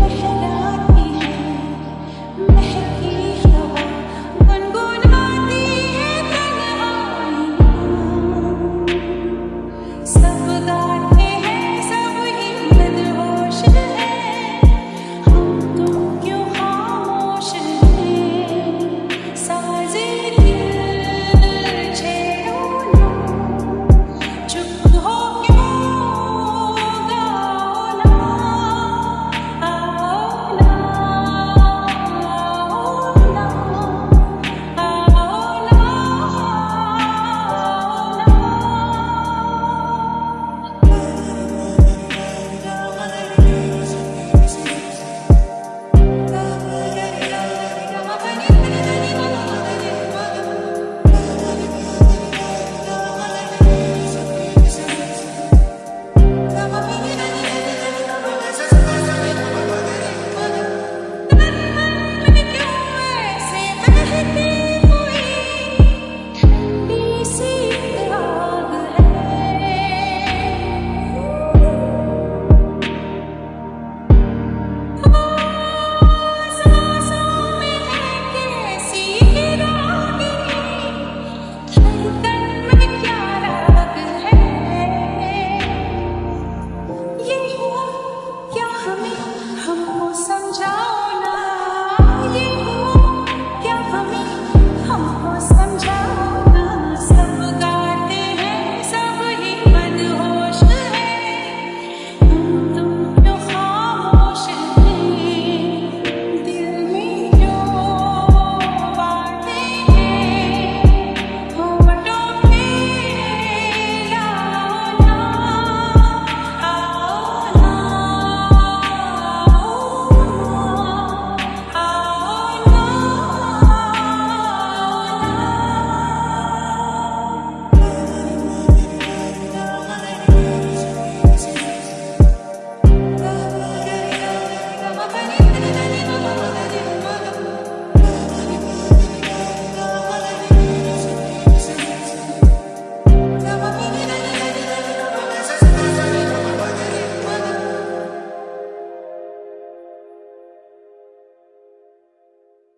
Hello. Sunshine.